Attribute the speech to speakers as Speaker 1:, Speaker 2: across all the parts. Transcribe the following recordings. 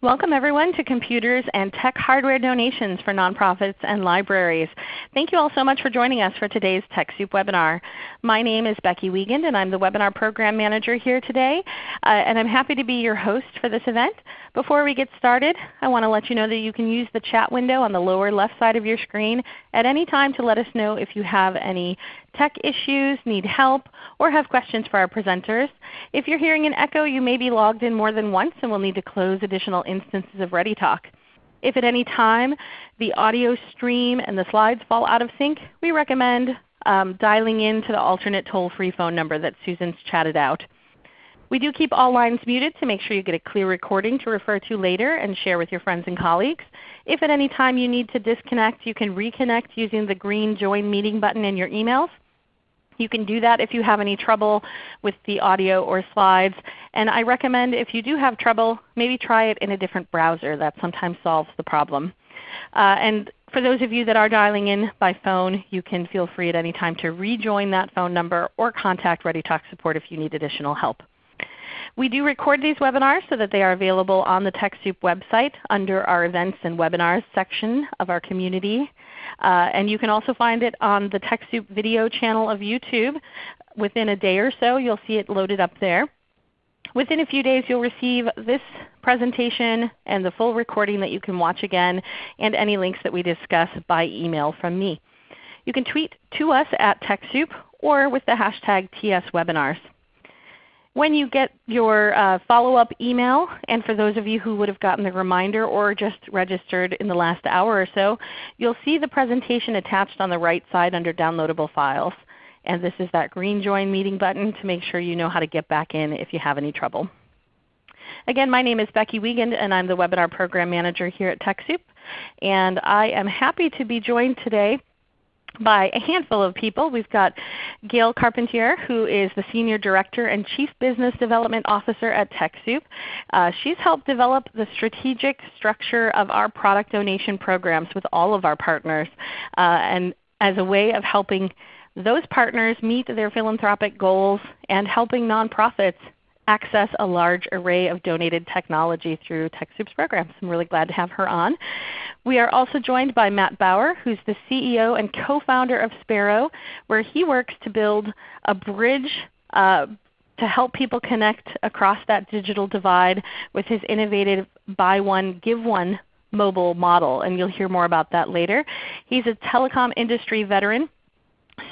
Speaker 1: Welcome everyone to Computers and Tech Hardware Donations for Nonprofits and Libraries. Thank you all so much for joining us for today's TechSoup webinar. My name is Becky Wiegand and I'm the Webinar Program Manager here today. Uh, and I'm happy to be your host for this event. Before we get started, I want to let you know that you can use the chat window on the lower left side of your screen at any time to let us know if you have any tech issues, need help, or have questions for our presenters. If you're hearing an echo, you may be logged in more than once and will need to close additional instances of ReadyTalk. If at any time the audio stream and the slides fall out of sync, we recommend um, dialing in to the alternate toll-free phone number that Susan's chatted out. We do keep all lines muted to make sure you get a clear recording to refer to later and share with your friends and colleagues. If at any time you need to disconnect, you can reconnect using the green Join Meeting button in your emails. You can do that if you have any trouble with the audio or slides. And I recommend if you do have trouble, maybe try it in a different browser. That sometimes solves the problem. Uh, and for those of you that are dialing in by phone, you can feel free at any time to rejoin that phone number or contact ReadyTalk support if you need additional help. We do record these webinars so that they are available on the TechSoup website under our Events and Webinars section of our community. Uh, and you can also find it on the TechSoup video channel of YouTube. Within a day or so you'll see it loaded up there. Within a few days you'll receive this presentation and the full recording that you can watch again and any links that we discuss by email from me. You can tweet to us at TechSoup or with the hashtag TSWebinars. When you get your uh, follow-up email, and for those of you who would have gotten the reminder or just registered in the last hour or so, you'll see the presentation attached on the right side under Downloadable Files. And this is that green Join Meeting button to make sure you know how to get back in if you have any trouble. Again, my name is Becky Wiegand and I'm the Webinar Program Manager here at TechSoup. And I am happy to be joined today by a handful of people. We've got Gail Carpentier who is the Senior Director and Chief Business Development Officer at TechSoup. Uh, she's helped develop the strategic structure of our product donation programs with all of our partners uh, and as a way of helping those partners meet their philanthropic goals and helping nonprofits access a large array of donated technology through TechSoup's programs. I'm really glad to have her on. We are also joined by Matt Bauer, who's the CEO and co-founder of Sparrow, where he works to build a bridge uh, to help people connect across that digital divide with his innovative Buy One, Give One mobile model. And you'll hear more about that later. He's a telecom industry veteran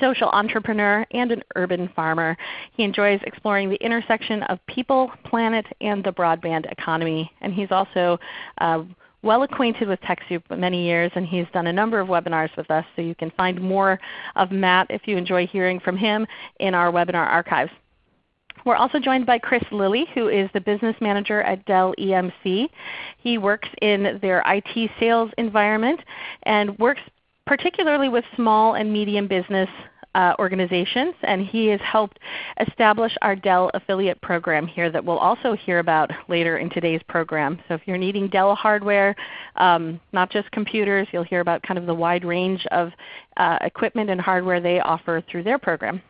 Speaker 1: social entrepreneur, and an urban farmer. He enjoys exploring the intersection of people, planet, and the broadband economy. And he's also uh, well acquainted with TechSoup for many years, and he's done a number of webinars with us. So you can find more of Matt if you enjoy hearing from him in our webinar archives. We're also joined by Chris Lilly, who is the Business Manager at Dell EMC. He works in their IT sales environment and works particularly with small and medium business uh, organizations, and he has helped establish our Dell affiliate program here that we'll also hear about later in today's program. So if you're needing Dell hardware, um, not just computers, you'll hear about kind of the wide range of uh, equipment and hardware they offer through their program.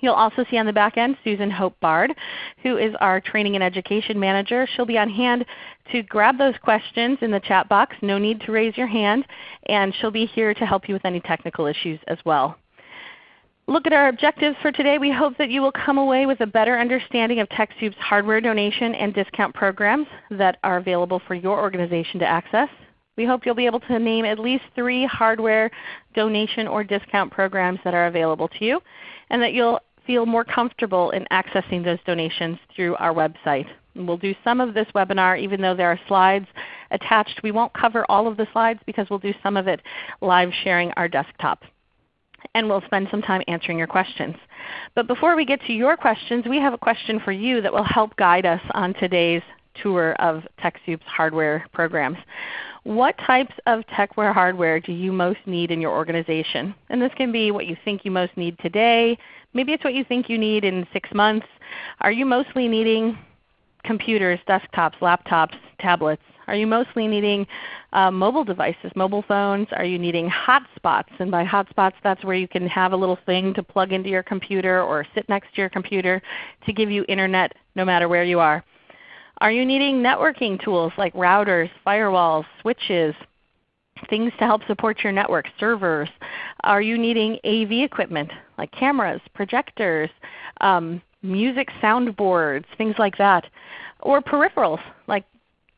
Speaker 1: You'll also see on the back end Susan Hope Bard, who is our Training and Education Manager. She'll be on hand to grab those questions in the chat box. No need to raise your hand. And she'll be here to help you with any technical issues as well. Look at our objectives for today. We hope that you will come away with a better understanding of TechSoup's hardware donation and discount programs that are available for your organization to access. We hope you'll be able to name at least three hardware donation or discount programs that are available to you, and that you'll feel more comfortable in accessing those donations through our website. We'll do some of this webinar even though there are slides attached. We won't cover all of the slides because we'll do some of it live sharing our desktop. And we'll spend some time answering your questions. But before we get to your questions, we have a question for you that will help guide us on today's tour of TechSoup's hardware programs. What types of techware hardware do you most need in your organization? And this can be what you think you most need today. Maybe it's what you think you need in 6 months. Are you mostly needing computers, desktops, laptops, tablets? Are you mostly needing uh, mobile devices, mobile phones? Are you needing hotspots? And by hotspots that's where you can have a little thing to plug into your computer or sit next to your computer to give you Internet no matter where you are. Are you needing networking tools like routers, firewalls, switches, things to help support your network, servers? Are you needing AV equipment like cameras, projectors, um, music soundboards, things like that? Or peripherals like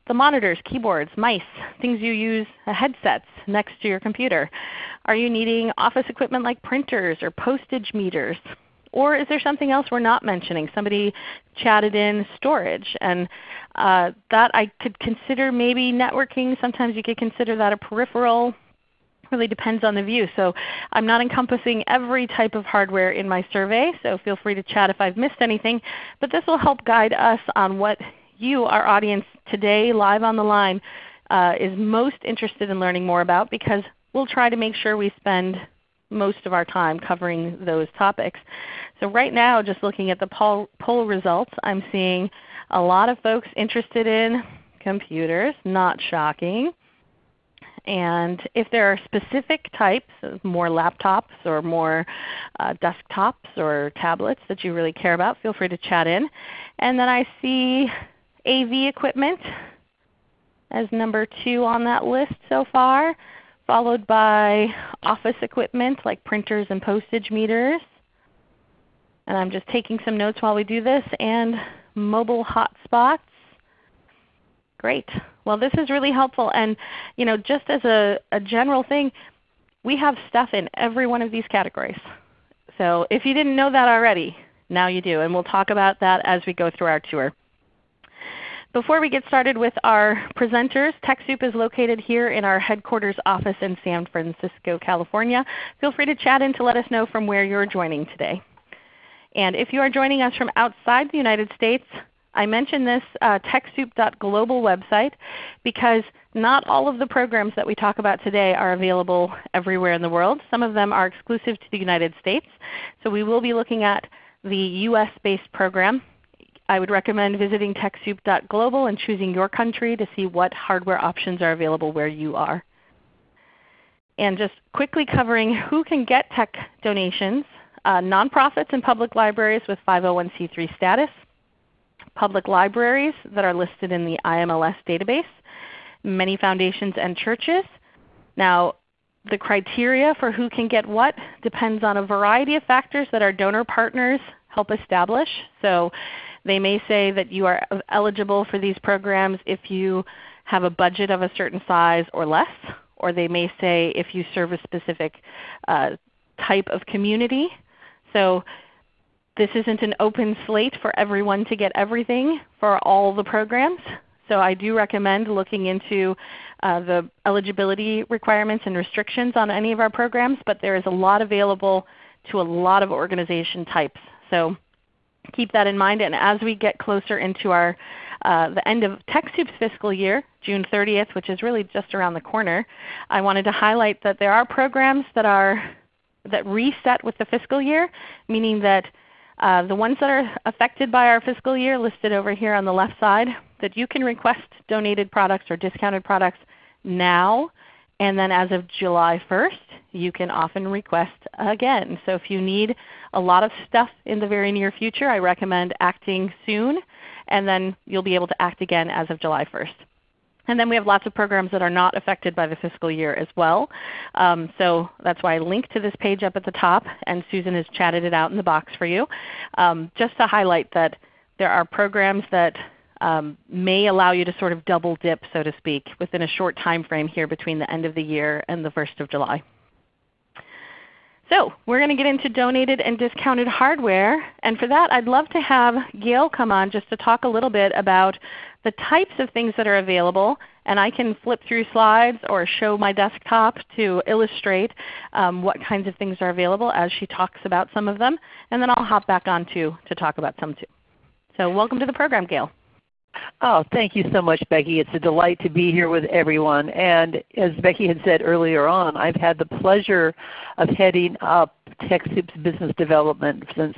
Speaker 1: the monitors, keyboards, mice, things you use, uh, headsets next to your computer. Are you needing office equipment like printers or postage meters? Or is there something else we're not mentioning? Somebody chatted in storage, and uh, that I could consider maybe networking. Sometimes you could consider that a peripheral. Really depends on the view. So I'm not encompassing every type of hardware in my survey, so feel free to chat if I've missed anything. But this will help guide us on what you, our audience today live on the line, uh, is most interested in learning more about because we'll try to make sure we spend most of our time covering those topics. So right now, just looking at the poll, poll results, I'm seeing a lot of folks interested in computers, not shocking. And if there are specific types, more laptops or more uh, desktops or tablets that you really care about, feel free to chat in. And then I see AV equipment as number 2 on that list so far, followed by office equipment like printers and postage meters. And I'm just taking some notes while we do this, and mobile hotspots. Great. Well this is really helpful. And you know, just as a, a general thing, we have stuff in every one of these categories. So if you didn't know that already, now you do. And we'll talk about that as we go through our tour. Before we get started with our presenters, TechSoup is located here in our headquarters office in San Francisco, California. Feel free to chat in to let us know from where you're joining today. And if you are joining us from outside the United States, I mention this uh, TechSoup.global website because not all of the programs that we talk about today are available everywhere in the world. Some of them are exclusive to the United States. So we will be looking at the US-based program I would recommend visiting TechSoup.global and choosing your country to see what hardware options are available where you are. And just quickly covering who can get tech donations, uh, nonprofits and public libraries with 501c3 status, public libraries that are listed in the IMLS database, many foundations and churches. Now the criteria for who can get what depends on a variety of factors that our donor partners help establish. So they may say that you are eligible for these programs if you have a budget of a certain size or less, or they may say if you serve a specific uh, type of community. So this isn't an open slate for everyone to get everything for all the programs. So I do recommend looking into uh, the eligibility requirements and restrictions on any of our programs, but there is a lot available to a lot of organization types. So keep that in mind. And as we get closer into our uh, the end of TechSoup's fiscal year, June 30th, which is really just around the corner, I wanted to highlight that there are programs that are that reset with the fiscal year, meaning that uh, the ones that are affected by our fiscal year listed over here on the left side, that you can request donated products or discounted products now and then as of July 1st, you can often request again. So if you need a lot of stuff in the very near future, I recommend acting soon, and then you'll be able to act again as of July 1st. And then we have lots of programs that are not affected by the fiscal year as well. Um, so that's why I linked to this page up at the top, and Susan has chatted it out in the box for you. Um, just to highlight that there are programs that um, may allow you to sort of double dip, so to speak, within a short time frame here between the end of the year and the 1st of July. So we're going to get into donated and discounted hardware. And for that I'd love to have Gail come on just to talk a little bit about the types of things that are available. And I can flip through slides or show my desktop to illustrate um, what kinds of things are available as she talks about some of them. And then I'll hop back on to, to talk about some too. So welcome to the program, Gail.
Speaker 2: Oh, thank you so much, Becky. It's a delight to be here with everyone. And as Becky had said earlier on, I've had the pleasure of heading up TechSoup's business development since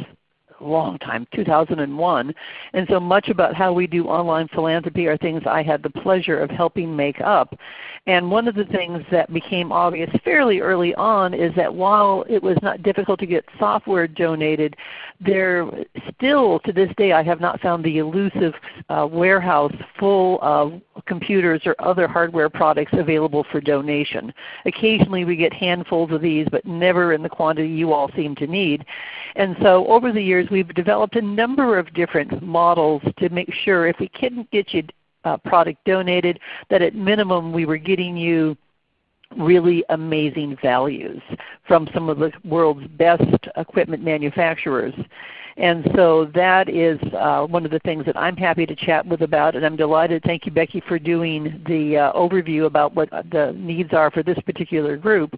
Speaker 2: long time, 2001. And so much about how we do online philanthropy are things I had the pleasure of helping make up. And one of the things that became obvious fairly early on is that while it was not difficult to get software donated, there still to this day I have not found the elusive uh, warehouse full of computers or other hardware products available for donation. Occasionally we get handfuls of these, but never in the quantity you all seem to need. And so over the years we've developed a number of different models to make sure if we couldn't get you uh, product donated, that at minimum we were getting you really amazing values from some of the world's best equipment manufacturers. And so that is uh, one of the things that I'm happy to chat with about, and I'm delighted. Thank you, Becky, for doing the uh, overview about what the needs are for this particular group,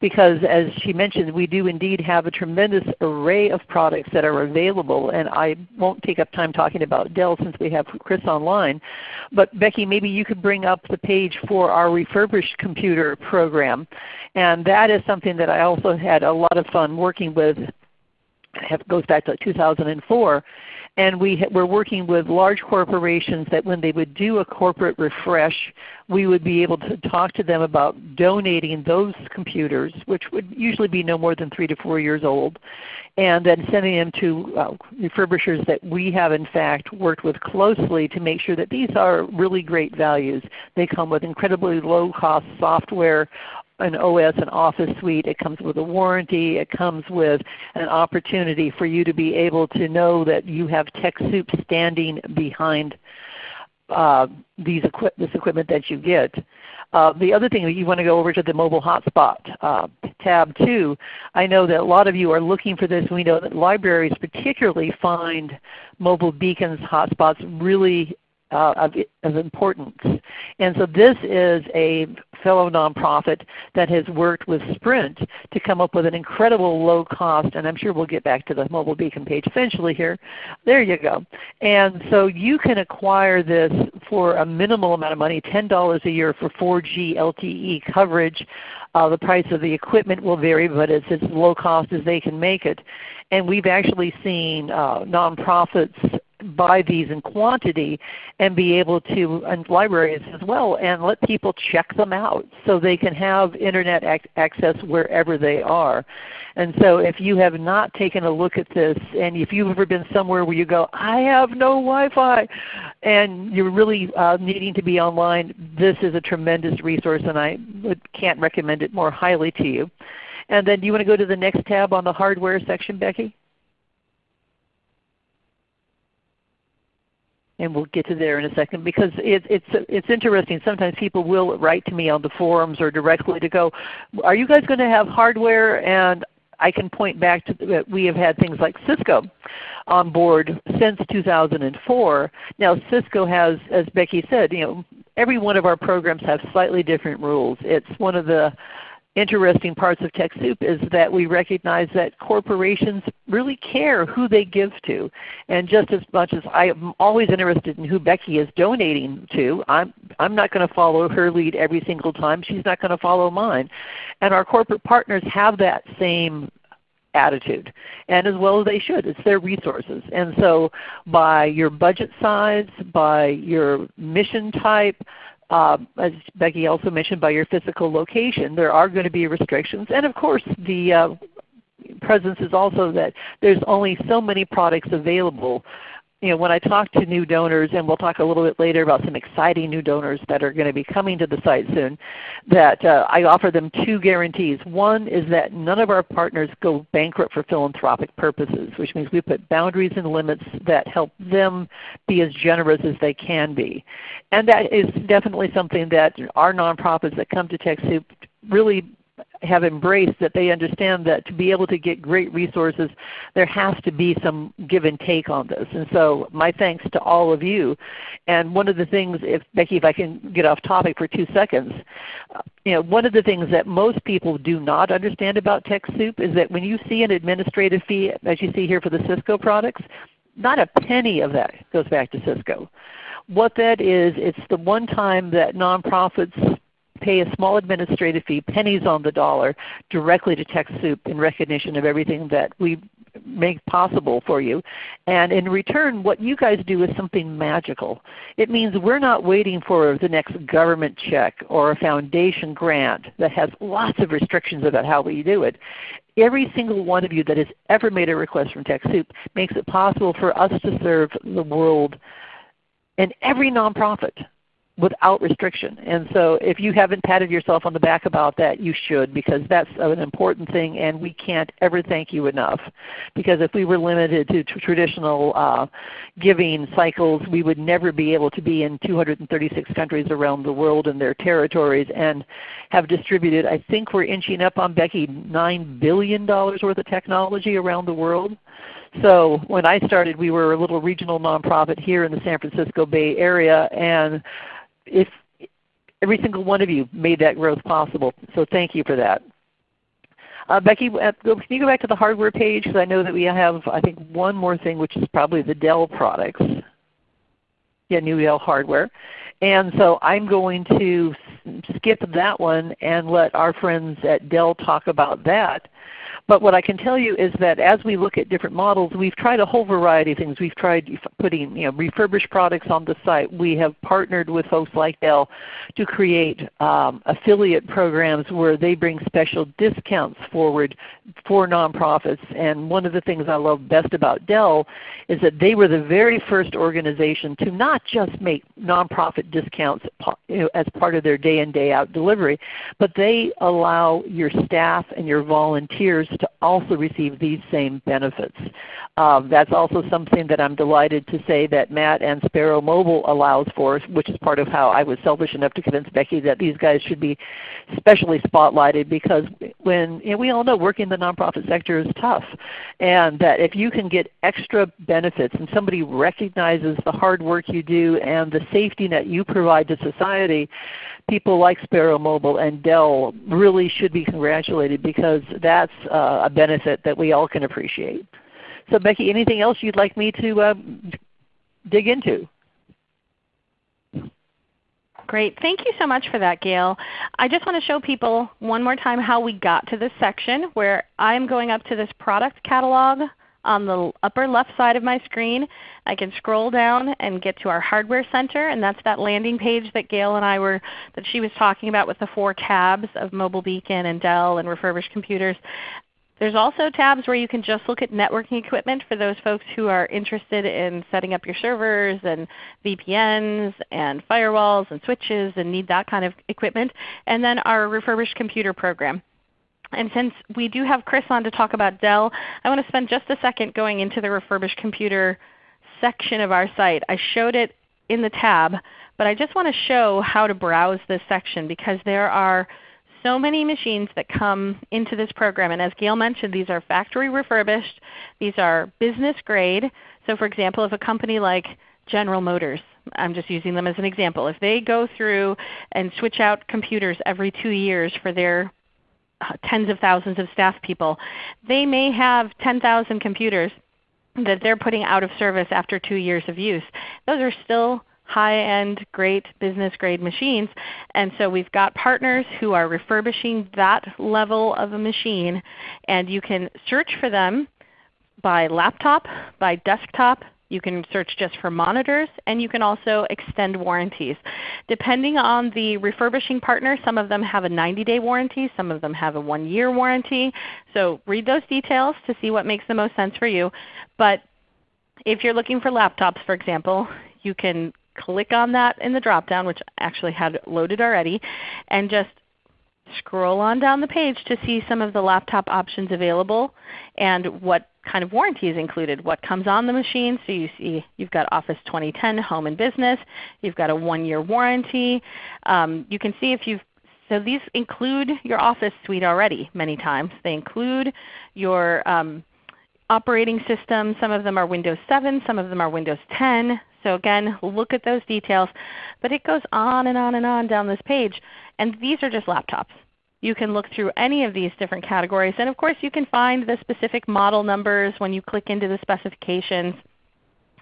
Speaker 2: because as she mentioned, we do indeed have a tremendous array of products that are available, and I won't take up time talking about Dell since we have Chris online. But Becky, maybe you could bring up the page for our refurbished computer program, and that is something that I also had a lot of fun working with have, goes back to 2004. And we were working with large corporations that when they would do a corporate refresh, we would be able to talk to them about donating those computers, which would usually be no more than 3 to 4 years old, and then sending them to uh, refurbishers that we have in fact worked with closely to make sure that these are really great values. They come with incredibly low cost software, an OS an Office suite. It comes with a warranty. It comes with an opportunity for you to be able to know that you have TechSoup standing behind uh, these equi this equipment that you get. Uh, the other thing that you want to go over to the mobile hotspot uh, tab too. I know that a lot of you are looking for this. We know that libraries particularly find mobile beacons hotspots really uh, of, of, importance. And so this is a fellow nonprofit that has worked with Sprint to come up with an incredible low cost, and I'm sure we'll get back to the mobile beacon page eventually here. There you go. And so you can acquire this for a minimal amount of money, $10 a year for 4G LTE coverage. Uh, the price of the equipment will vary, but it's as low cost as they can make it. And we've actually seen uh, nonprofits buy these in quantity and be able to, and libraries as well, and let people check them out so they can have Internet ac access wherever they are. And so if you have not taken a look at this, and if you've ever been somewhere where you go, I have no Wi-Fi, and you're really uh, needing to be online, this is a tremendous resource and I can't recommend it more highly to you. And then do you want to go to the next tab on the hardware section, Becky? And we'll get to there in a second because it, it's it's interesting. Sometimes people will write to me on the forums or directly to go, "Are you guys going to have hardware?" And I can point back to that we have had things like Cisco on board since 2004. Now Cisco has, as Becky said, you know, every one of our programs have slightly different rules. It's one of the interesting parts of TechSoup is that we recognize that corporations really care who they give to. And just as much as I am always interested in who Becky is donating to, I'm, I'm not going to follow her lead every single time. She's not going to follow mine. And our corporate partners have that same attitude, and as well as they should. It's their resources. And so by your budget size, by your mission type, uh, as Becky also mentioned, by your physical location, there are going to be restrictions. And of course, the uh, presence is also that there's only so many products available you know, when I talk to new donors, and we'll talk a little bit later about some exciting new donors that are going to be coming to the site soon, that uh, I offer them two guarantees. One is that none of our partners go bankrupt for philanthropic purposes, which means we put boundaries and limits that help them be as generous as they can be. And that is definitely something that our nonprofits that come to TechSoup really have embraced that they understand that to be able to get great resources, there has to be some give and take on this. And so my thanks to all of you. And one of the things, if Becky, if I can get off topic for two seconds, you know, one of the things that most people do not understand about TechSoup is that when you see an administrative fee, as you see here for the Cisco products, not a penny of that goes back to Cisco. What that is, it's the one time that nonprofits pay a small administrative fee, pennies on the dollar, directly to TechSoup in recognition of everything that we make possible for you. And in return, what you guys do is something magical. It means we're not waiting for the next government check or a foundation grant that has lots of restrictions about how we do it. Every single one of you that has ever made a request from TechSoup makes it possible for us to serve the world and every nonprofit without restriction. And so if you haven't patted yourself on the back about that, you should because that's an important thing and we can't ever thank you enough. Because if we were limited to traditional uh, giving cycles, we would never be able to be in 236 countries around the world and their territories and have distributed, I think we're inching up on Becky, $9 billion worth of technology around the world. So when I started, we were a little regional nonprofit here in the San Francisco Bay Area, and if every single one of you made that growth possible. So thank you for that. Uh, Becky, uh, can you go back to the hardware page because I know that we have I think one more thing which is probably the Dell products. Yeah, new Dell hardware. And so I'm going to skip that one and let our friends at Dell talk about that. But what I can tell you is that as we look at different models, we've tried a whole variety of things. We've tried putting you know, refurbished products on the site. We have partnered with folks like Dell to create um, affiliate programs where they bring special discounts forward for nonprofits. And one of the things I love best about Dell is that they were the very first organization to not just make nonprofit discounts as part of their day in day out delivery, but they allow your staff and your volunteers to also receive these same benefits. Um, that's also something that I'm delighted to say that Matt and Sparrow Mobile allows for, which is part of how I was selfish enough to convince Becky that these guys should be specially spotlighted because when you know, we all know working in the nonprofit sector is tough. And that if you can get extra benefits and somebody recognizes the hard work you do and the safety net you provide to society, people like Sparrow Mobile and Dell really should be congratulated because that's uh, a benefit that we all can appreciate. So Becky, anything else you'd like me to uh, dig into?
Speaker 1: Great. Thank you so much for that, Gail. I just want to show people one more time how we got to this section where I'm going up to this product catalog on the upper left side of my screen. I can scroll down and get to our Hardware Center, and that's that landing page that Gail and I were that she was talking about with the four tabs of Mobile Beacon and Dell and refurbished computers. There's also tabs where you can just look at networking equipment for those folks who are interested in setting up your servers and VPNs and firewalls and switches and need that kind of equipment. And then our refurbished computer program. And since we do have Chris on to talk about Dell, I want to spend just a second going into the refurbished computer section of our site. I showed it in the tab, but I just want to show how to browse this section because there are so many machines that come into this program. And as Gail mentioned, these are factory refurbished. These are business grade. So for example, if a company like General Motors, I'm just using them as an example, if they go through and switch out computers every two years for their Uh, tens of thousands of staff people. They may have 10,000 computers that they're putting out of service after two years of use. Those are still high-end, great business grade machines. And so we've got partners who are refurbishing that level of a machine. And you can search for them by laptop, by desktop, you can search just for monitors, and you can also extend warranties. Depending on the refurbishing partner, some of them have a 90-day warranty, some of them have a 1-year warranty. So read those details to see what makes the most sense for you. But if you're looking for laptops, for example, you can click on that in the drop-down, which I actually had loaded already, and just scroll on down the page to see some of the laptop options available and what kind of warranty is included, what comes on the machine. So you see you've got Office 2010 Home and Business. You've got a one-year warranty. Um, you can see if you've so these include your Office suite already many times. They include your um, operating system. Some of them are Windows 7, some of them are Windows 10. So again, look at those details. But it goes on and on and on down this page. And these are just laptops. You can look through any of these different categories. And of course you can find the specific model numbers when you click into the specifications.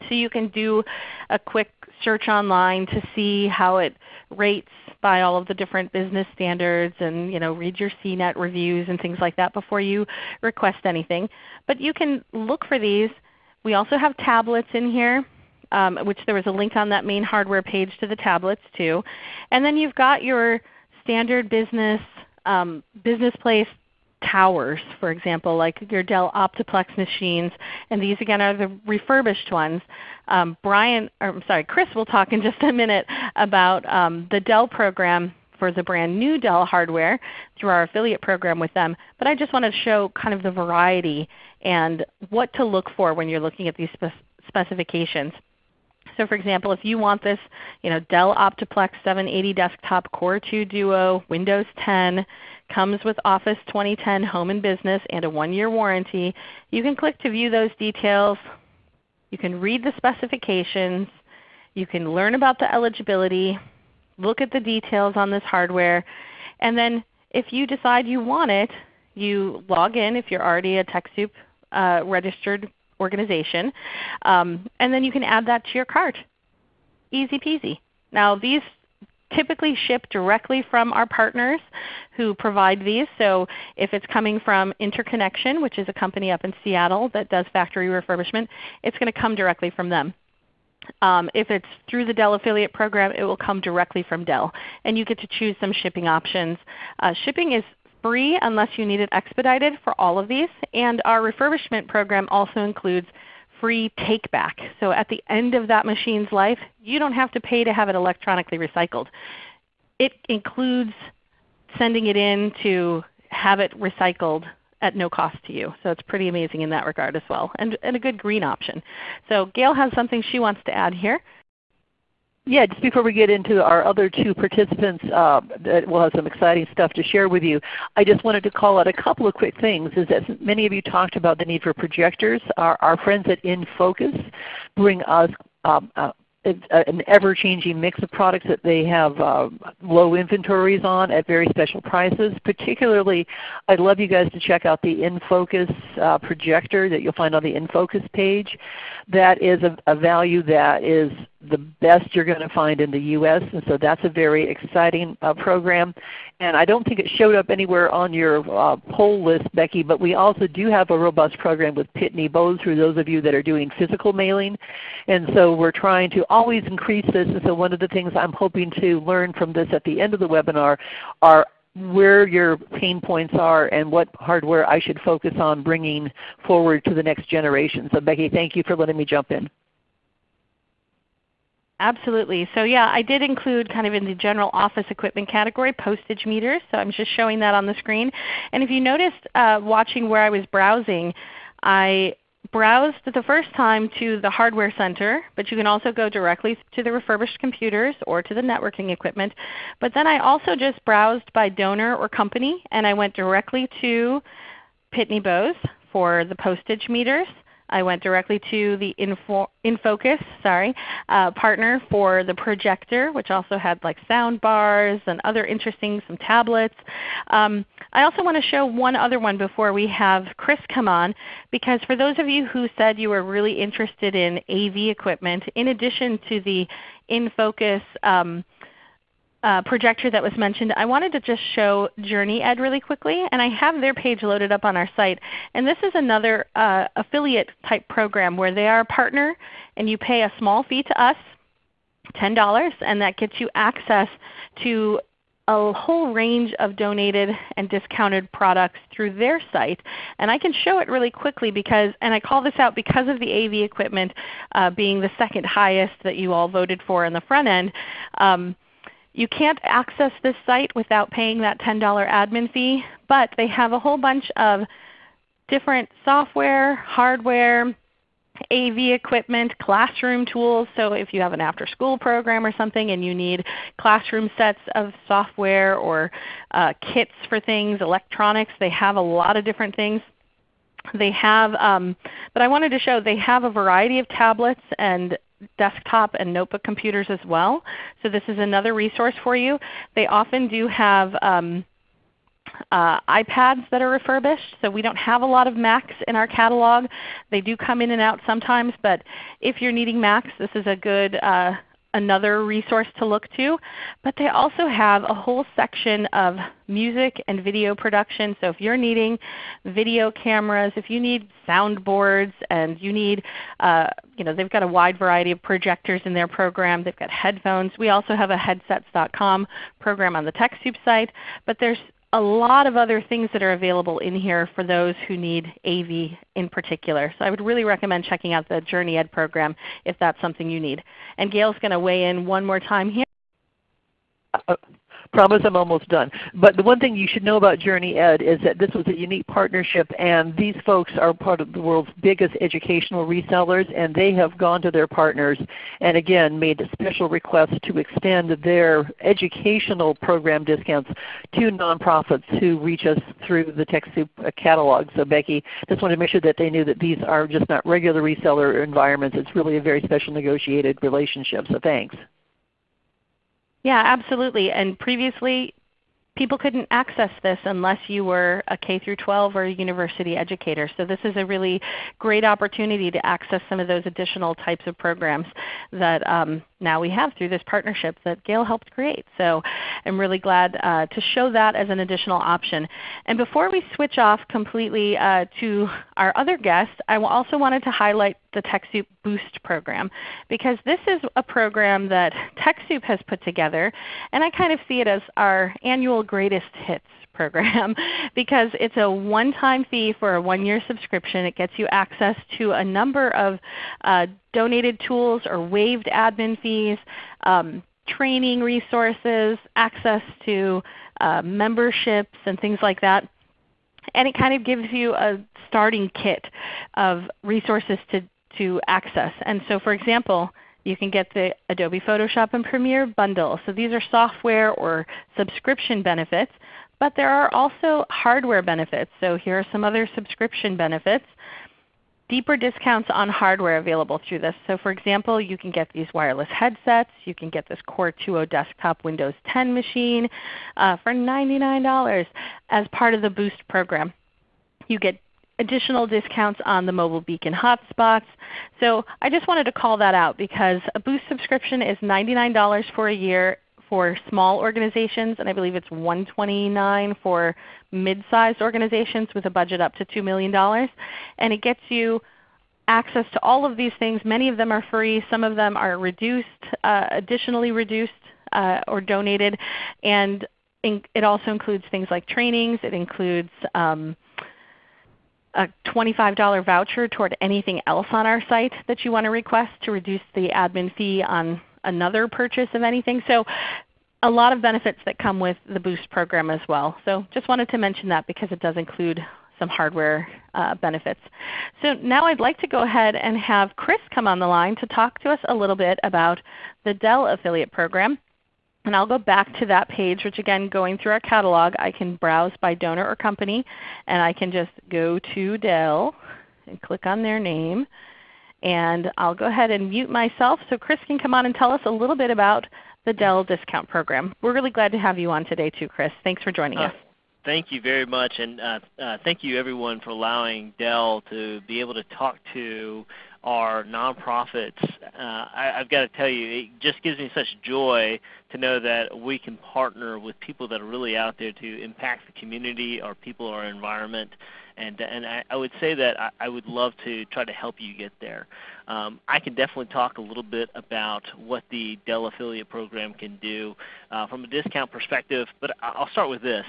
Speaker 1: So you can do a quick search online to see how it rates by all of the different business standards and you know, read your CNET reviews and things like that before you request anything. But you can look for these. We also have tablets in here. Um, which there was a link on that main hardware page to the tablets too. And then you've got your standard business um, business place towers, for example, like your Dell Optiplex machines. And these again are the refurbished ones. Um, Brian, or I'm sorry, Chris will talk in just a minute about um, the Dell program for the brand new Dell hardware through our affiliate program with them. But I just want to show kind of the variety and what to look for when you're looking at these spe specifications. So for example, if you want this you know, Dell Optiplex 780 desktop Core 2 Duo, Windows 10, comes with Office 2010 Home and Business and a one-year warranty, you can click to view those details. You can read the specifications. You can learn about the eligibility, look at the details on this hardware, and then if you decide you want it, you log in if you're already a TechSoup uh, registered organization. Um, and then you can add that to your cart. Easy peasy. Now these typically ship directly from our partners who provide these. So if it's coming from Interconnection, which is a company up in Seattle that does factory refurbishment, it's going to come directly from them. Um, if it's through the Dell affiliate program, it will come directly from Dell. And you get to choose some shipping options. Uh, shipping is free unless you need it expedited for all of these. And our refurbishment program also includes free take back. So at the end of that machine's life, you don't have to pay to have it electronically recycled. It includes sending it in to have it recycled at no cost to you. So it's pretty amazing in that regard as well, and, and a good green option. So Gail has something she wants to add here.
Speaker 2: Yeah, just before we get into our other two participants uh, that will have some exciting stuff to share with you, I just wanted to call out a couple of quick things. Is that many of you talked about the need for projectors. Our, our friends at InFocus bring us um, uh, an ever-changing mix of products that they have uh, low inventories on at very special prices. Particularly, I'd love you guys to check out the InFocus uh, projector that you'll find on the InFocus page. That is a, a value that is the best you're going to find in the U.S. And so that's a very exciting uh, program. And I don't think it showed up anywhere on your uh, poll list, Becky, but we also do have a robust program with Pitney Bowes for those of you that are doing physical mailing. And so we're trying to always increase this. And so one of the things I'm hoping to learn from this at the end of the webinar are where your pain points are and what hardware I should focus on bringing forward to the next generation. So Becky, thank you for letting me jump in.
Speaker 1: Absolutely. So yeah, I did include kind of in the general office equipment category postage meters. So I'm just showing that on the screen. And if you noticed uh, watching where I was browsing, I browsed the first time to the Hardware Center, but you can also go directly to the refurbished computers or to the networking equipment. But then I also just browsed by donor or company, and I went directly to Pitney Bowes for the postage meters. I went directly to the Info, InFocus sorry, uh, partner for the projector, which also had like sound bars and other interesting, some tablets. Um, I also want to show one other one before we have Chris come on, because for those of you who said you were really interested in AV equipment, in addition to the InFocus um, uh, projector that was mentioned, I wanted to just show JourneyEd really quickly. And I have their page loaded up on our site. And this is another uh, affiliate type program where they are a partner and you pay a small fee to us, $10, and that gets you access to a whole range of donated and discounted products through their site. And I can show it really quickly because, and I call this out because of the AV equipment uh, being the second highest that you all voted for in the front end. Um, you can't access this site without paying that $10 admin fee, but they have a whole bunch of different software, hardware, AV equipment, classroom tools. So if you have an after school program or something and you need classroom sets of software or uh, kits for things, electronics, they have a lot of different things. They have, um, but I wanted to show they have a variety of tablets and desktop and notebook computers as well. So this is another resource for you. They often do have um, uh, iPads that are refurbished. So we don't have a lot of Macs in our catalog. They do come in and out sometimes, but if you're needing Macs, this is a good uh, another resource to look to. But they also have a whole section of music and video production. So if you're needing video cameras, if you need soundboards, and you need, uh, you know, they've got a wide variety of projectors in their program. They've got headphones. We also have a headsets.com program on the TechSoup site. But there's a lot of other things that are available in here for those who need AV in particular. So I would really recommend checking out the JourneyEd program if that's something you need. And Gail's going to weigh in one more time here.
Speaker 2: Uh, Promise I'm almost done. But the one thing you should know about JourneyEd is that this was a unique partnership and these folks are part of the world's biggest educational resellers and they have gone to their partners and again made a special request to extend their educational program discounts to nonprofits who reach us through the TechSoup catalog. So Becky just wanted to make sure that they knew that these are just not regular reseller environments. It's really a very special negotiated relationship. So thanks.
Speaker 1: Yeah, absolutely. And previously people couldn't access this unless you were a K through 12 or a university educator. So this is a really great opportunity to access some of those additional types of programs that um, now we have through this partnership that Gail helped create. So I'm really glad uh, to show that as an additional option. And before we switch off completely uh, to our other guest, I also wanted to highlight the TechSoup Boost program because this is a program that TechSoup has put together and I kind of see it as our annual greatest hits program because it's a one-time fee for a one-year subscription. It gets you access to a number of uh, donated tools or waived admin fees, um, training resources, access to uh, memberships and things like that. And it kind of gives you a starting kit of resources to, to access. And so for example, you can get the Adobe Photoshop and Premiere bundle. So these are software or subscription benefits. But there are also hardware benefits. So here are some other subscription benefits. Deeper discounts on hardware available through this. So for example, you can get these wireless headsets. You can get this Core 2 Duo desktop Windows 10 machine uh, for $99 as part of the Boost program. You get additional discounts on the mobile beacon hotspots. So I just wanted to call that out because a Boost subscription is $99 for a year for small organizations, and I believe it's 129 for mid-sized organizations with a budget up to $2 million. And it gets you access to all of these things. Many of them are free. Some of them are reduced, uh, additionally reduced uh, or donated. And it also includes things like trainings. It includes um, a $25 voucher toward anything else on our site that you want to request to reduce the admin fee on another purchase of anything. So a lot of benefits that come with the Boost program as well. So just wanted to mention that because it does include some hardware uh, benefits. So now I'd like to go ahead and have Chris come on the line to talk to us a little bit about the Dell affiliate program. And I'll go back to that page, which again going through our catalog, I can browse by donor or company, and I can just go to Dell and click on their name. And I'll go ahead and mute myself so Chris can come on and tell us a little bit about the Dell discount program. We're really glad to have you on today too, Chris. Thanks for joining uh, us.
Speaker 3: Thank you very much, and uh, uh, thank you everyone for allowing Dell to be able to talk to our nonprofits. Uh, I, have got to tell you, it just gives me such joy to know that we can partner with people that are really out there to impact the community, our people, our environment, and and I, I would say that I, I, would love to try to help you get there. Um, I can definitely talk a little bit about what the Dell affiliate program can do uh, from a discount perspective, but I'll start with this.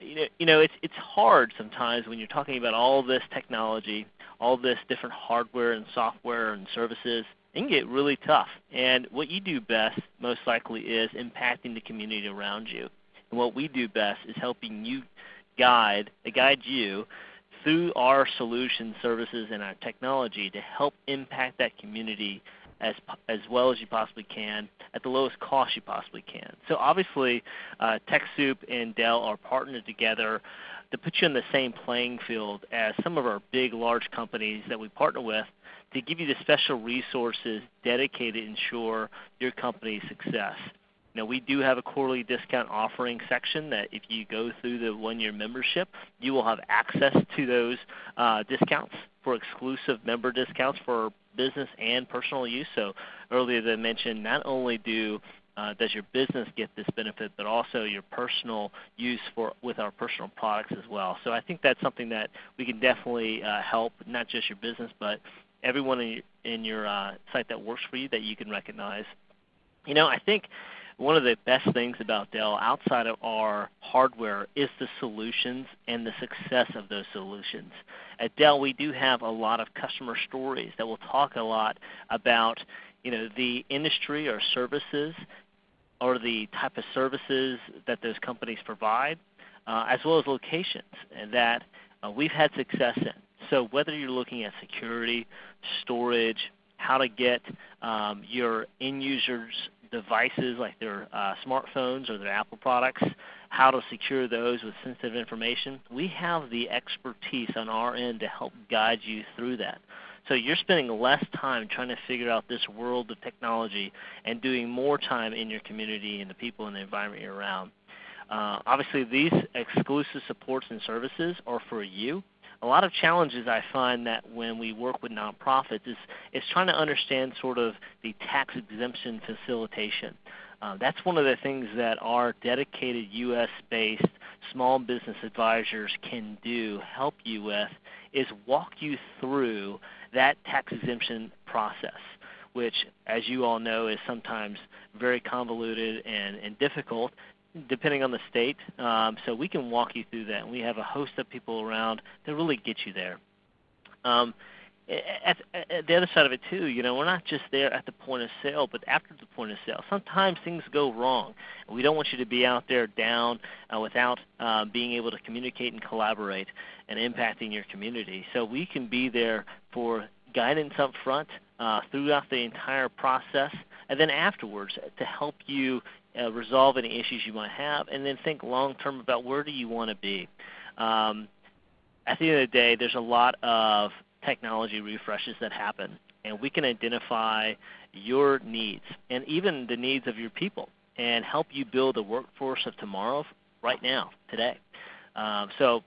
Speaker 3: You know, you know, it's it's hard sometimes when you're talking about all this technology, all this different hardware and software and services. It can get really tough. And what you do best, most likely, is impacting the community around you. And what we do best is helping you guide, guide you through our solution services and our technology to help impact that community as, as well as you possibly can at the lowest cost you possibly can. So obviously uh, TechSoup and Dell are partnered together to put you in the same playing field as some of our big large companies that we partner with to give you the special resources dedicated to ensure your company's success. Now we do have a quarterly discount offering section that if you go through the one-year membership, you will have access to those uh, discounts for exclusive member discounts for business and personal use. So earlier they mentioned not only do uh, does your business get this benefit, but also your personal use for with our personal products as well. So I think that's something that we can definitely uh, help not just your business, but everyone in your, in your uh, site that works for you that you can recognize. You know, I think one of the best things about Dell outside of our hardware is the solutions and the success of those solutions. At Dell, we do have a lot of customer stories that will talk a lot about you know, the industry or services or the type of services that those companies provide, uh, as well as locations that uh, we've had success in. So whether you're looking at security, storage, how to get um, your end users devices like their uh, smartphones or their Apple products, how to secure those with sensitive information. We have the expertise on our end to help guide you through that. So you're spending less time trying to figure out this world of technology and doing more time in your community and the people and the environment you're around. Uh, obviously, these exclusive supports and services are for you a lot of challenges I find that when we work with nonprofits is, is trying to understand sort of the tax exemption facilitation. Uh, that's one of the things that our dedicated U.S.-based small business advisors can do, help you with, is walk you through that tax exemption process which as you all know is sometimes very convoluted and, and difficult depending on the state. Um, so we can walk you through that. And we have a host of people around that really get you there. Um, at, at, the other side of it too, you know, we're not just there at the point of sale, but after the point of sale. Sometimes things go wrong. We don't want you to be out there down uh, without uh, being able to communicate and collaborate and impacting your community. So we can be there for guidance up front uh, throughout the entire process, and then afterwards to help you uh, resolve any issues you might have, and then think long term about where do you want to be. Um, at the end of the day, there's a lot of technology refreshes that happen, and we can identify your needs and even the needs of your people and help you build a workforce of tomorrow right now, today. Um, so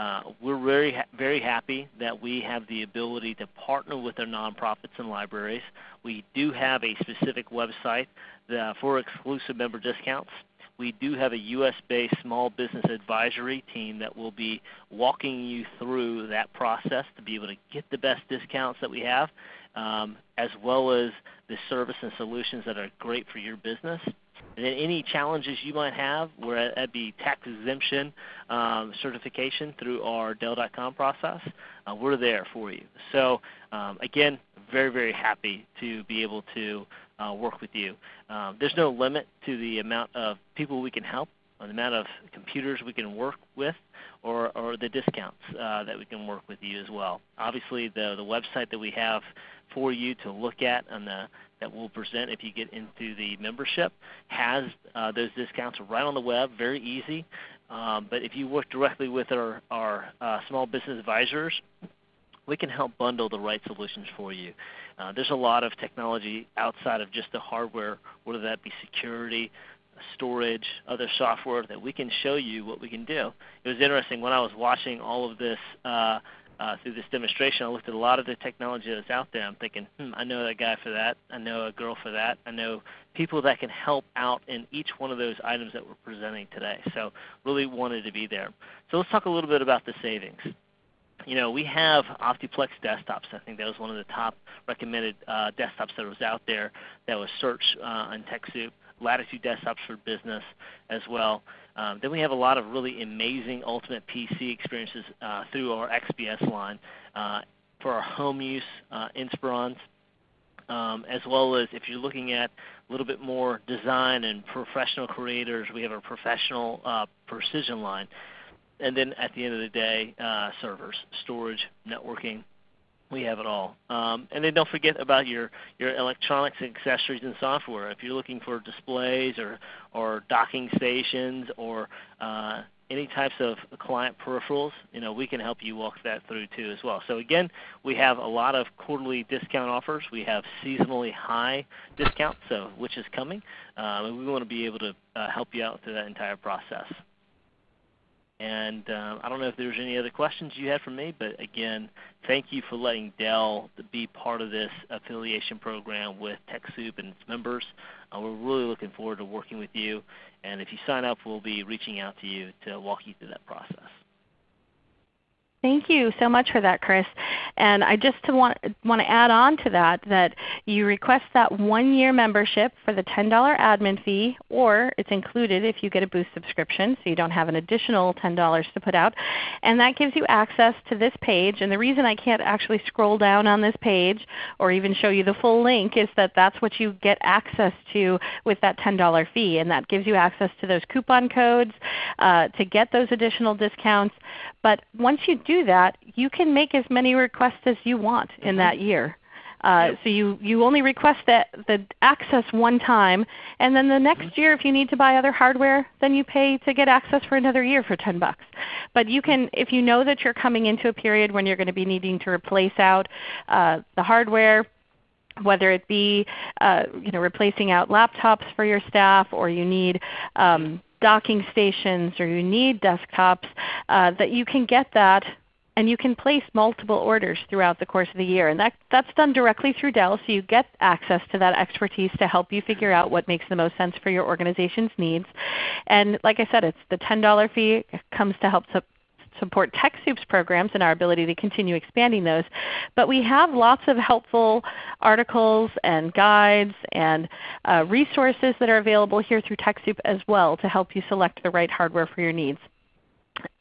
Speaker 3: uh, we're very, ha very happy that we have the ability to partner with our nonprofits and libraries. We do have a specific website uh, for exclusive member discounts. We do have a U.S.-based small business advisory team that will be walking you through that process to be able to get the best discounts that we have, um, as well as the service and solutions that are great for your business. And then any challenges you might have, where that'd be tax exemption um, certification through our Dell.com process, uh, we're there for you. So um, again, very, very happy to be able to uh, work with you. Um, there's no limit to the amount of people we can help, the amount of computers we can work with, or, or the discounts uh, that we can work with you as well. Obviously, the, the website that we have for you to look at on the, that we'll present if you get into the membership has uh, those discounts right on the web, very easy. Um, but if you work directly with our, our uh, small business advisors, we can help bundle the right solutions for you. Uh, there's a lot of technology outside of just the hardware, whether that be security, storage, other software that we can show you what we can do. It was interesting when I was watching all of this uh, uh, through this demonstration, I looked at a lot of the technology that's out there. I'm thinking, hmm, I know that guy for that. I know a girl for that. I know people that can help out in each one of those items that we're presenting today. So really wanted to be there. So let's talk a little bit about the savings you know, we have OptiPlex desktops. I think that was one of the top recommended uh, desktops that was out there that was searched uh, on TechSoup. Latitude desktops for business as well. Um, then we have a lot of really amazing Ultimate PC experiences uh, through our XPS line uh, for our home use uh, Inspirons, um, as well as if you're looking at a little bit more design and professional creators, we have a professional uh, precision line. And then at the end of the day, uh, servers, storage, networking, we have it all. Um, and then don't forget about your, your electronics, accessories, and software. If you're looking for displays or, or docking stations or uh, any types of client peripherals, you know, we can help you walk that through too as well. So again, we have a lot of quarterly discount offers. We have seasonally high discounts, so which is coming, um, and we want to be able to uh, help you out through that entire process. And uh, I don't know if there's any other questions you had for me, but again, thank you for letting Dell be part of this affiliation program with TechSoup and its members. Uh, we're really looking forward to working with you. And if you sign up, we'll be reaching out to you to walk you through that process.
Speaker 1: Thank you so much for that, Chris. And I just want, want to add on to that that you request that one-year membership for the $10 admin fee, or it's included if you get a Boost subscription, so you don't have an additional $10 to put out. And that gives you access to this page. And the reason I can't actually scroll down on this page or even show you the full link is that that's what you get access to with that $10 fee. And that gives you access to those coupon codes uh, to get those additional discounts. But once you do that, you can make as many requests as you want in mm-hmm. that year. Uh. So you, you only request that, the access one time, and then the next mm-hmm. year if you need to buy other hardware, then you pay to get access for another year for 10 bucks. But you can, if you know that you're coming into a period when you're going to be needing to replace out uh, the hardware, whether it be uh, you know, replacing out laptops for your staff or you need um, docking stations or you need desktops, uh, that you can get that and you can place multiple orders throughout the course of the year. And that, that's done directly through Dell, so you get access to that expertise to help you figure out what makes the most sense for your organization's needs. And like I said, it's the $10 fee comes to help support TechSoup's programs and our ability to continue expanding those. But we have lots of helpful articles and guides and uh, resources that are available here through TechSoup as well to help you select the right hardware for your needs.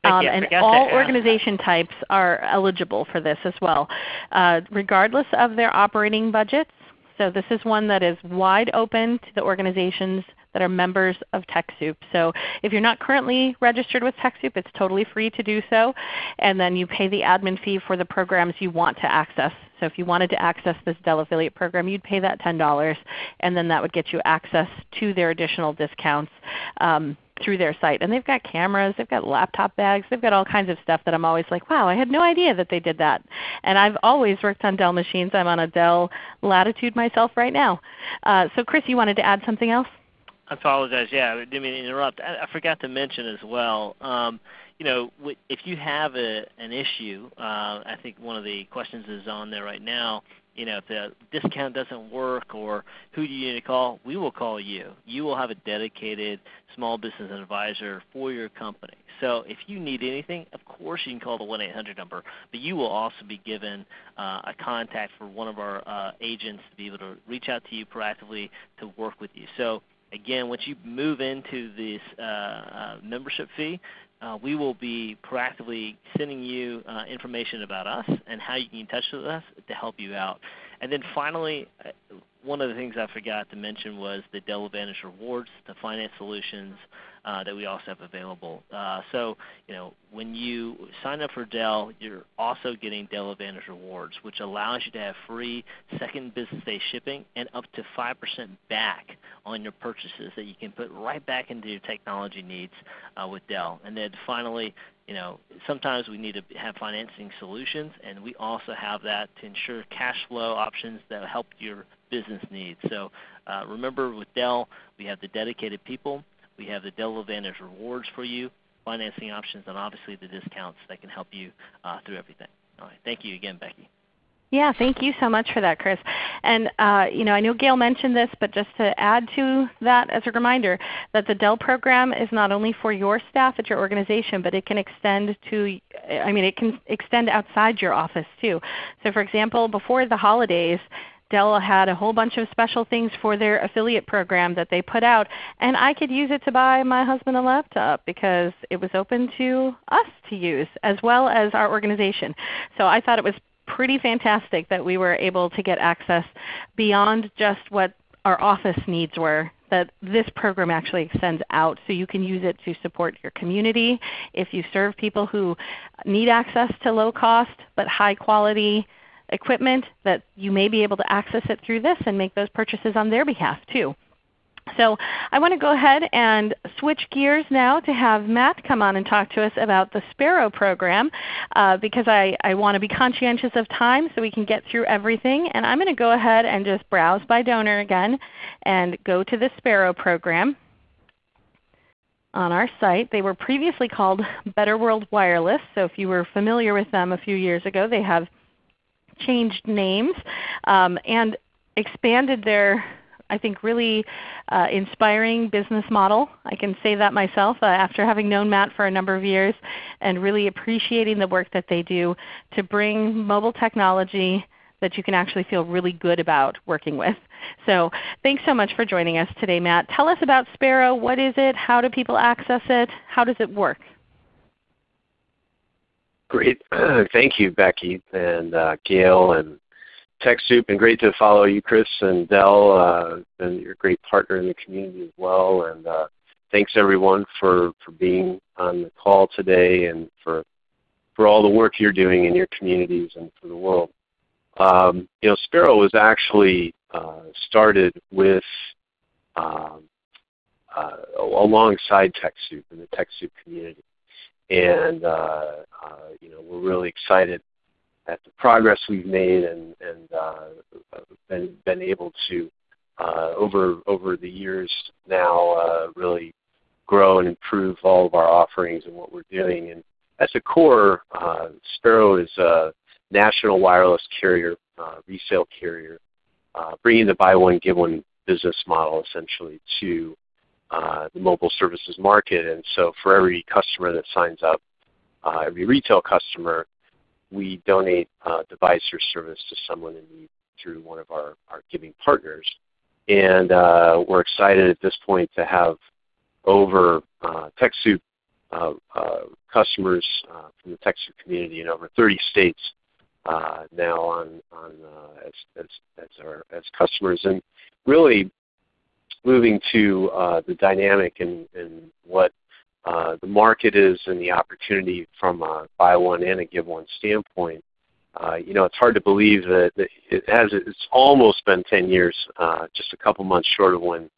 Speaker 1: Um, and all organization types are eligible for this as well, uh, regardless of their operating budgets. So this is one that is wide open to the organizations that are members of TechSoup. So if you're not currently registered with TechSoup, it's totally free to do so. And then you pay the admin fee for the programs you want to access. So if you wanted to access this Dell affiliate program, you'd pay that $10, and then that would get you access to their additional discounts. Um, through their site. And they've got cameras, they've got laptop bags, they've got all kinds of stuff that I'm always like, wow, I had no idea that they did that. And I've always worked on Dell machines. I'm on a Dell Latitude myself right now. Uh, so Chris, you wanted to add something else?
Speaker 3: I apologize. Yeah, I didn't mean to interrupt. I, I forgot to mention as well. Um, you know, if you have a, an issue, uh, I think one of the questions is on there right now. You know, if the discount doesn't work or who do you need to call, we will call you. You will have a dedicated small business advisor for your company. So if you need anything, of course you can call the 1-800 number, but you will also be given uh, a contact for one of our uh, agents to be able to reach out to you proactively to work with you. So again, once you move into this uh, uh, membership fee, uh, we will be proactively sending you uh, information about us and how you can get in touch with us to help you out. And then finally, uh, one of the things I forgot to mention was the Dell Advantage Rewards, the finance solutions uh, that we also have available. Uh, so, you know, when you sign up for Dell, you're also getting Dell Advantage Rewards, which allows you to have free second business day shipping and up to 5% back on your purchases that you can put right back into your technology needs uh, with Dell. And then finally, you know, sometimes we need to have financing solutions, and we also have that to ensure cash flow options that help your business needs. So uh, remember with Dell, we have the dedicated people we have the Dell Advantage rewards for you, financing options, and obviously the discounts that can help you uh, through everything. All right. Thank you again, Becky.
Speaker 1: Yeah, thank you so much for that, Chris. And uh, you know, I know Gail mentioned this, but just to add to that as a reminder, that the Dell program is not only for your staff at your organization, but it can extend to, I mean, it can extend outside your office too. So for example, before the holidays, Dell had a whole bunch of special things for their affiliate program that they put out, and I could use it to buy my husband a laptop because it was open to us to use as well as our organization. So I thought it was pretty fantastic that we were able to get access beyond just what our office needs were that this program actually extends out so you can use it to support your community if you serve people who need access to low cost but high quality equipment that you may be able to access it through this and make those purchases on their behalf too. So I want to go ahead and switch gears now to have Matt come on and talk to us about the Sparrow program uh, because I, I want to be conscientious of time so we can get through everything. And I'm going to go ahead and just browse by donor again and go to the Sparrow program on our site. They were previously called Better World Wireless. So if you were familiar with them a few years ago, they have changed names um, and expanded their I think really uh, inspiring business model. I can say that myself uh, after having known Matt for a number of years and really appreciating the work that they do to bring mobile technology that you can actually feel really good about working with. So thanks so much for joining us today, Matt. Tell us about Sparrow. What is it? How do people access it? How does it work?
Speaker 4: Great. Thank you, Becky and uh, Gail and TechSoup, and great to follow you, Chris and Dell, uh, and you're a great partner in the community as well. And uh, thanks everyone for, for being on the call today and for for all the work you're doing in your communities and for the world. Um, you know, Sparrow was actually uh, started with um, uh, alongside TechSoup and the TechSoup community, and uh, uh, you know we're really excited at the progress we've made and, and uh, been, been able to uh, over over the years now uh, really grow and improve all of our offerings and what we're doing. And at the core, uh, Sparrow is a national wireless carrier, uh, resale carrier, uh, bringing the buy one give one business model essentially to the mobile services market. And so for every customer that signs up, every retail customer, we donate a device or service to someone in need through one of our, our giving partners. And uh, we're excited at this point to have over uh, TechSoup uh, uh, customers uh, from the TechSoup community in over 30 states uh, now on, on uh, as, as, as, our, as customers. And really moving to uh, the dynamic and, and what uh, the market is and the opportunity from a buy one and a give one standpoint. Uh, you know, it's hard to believe that, that it has. It's almost been 10 years, uh, just a couple months short of when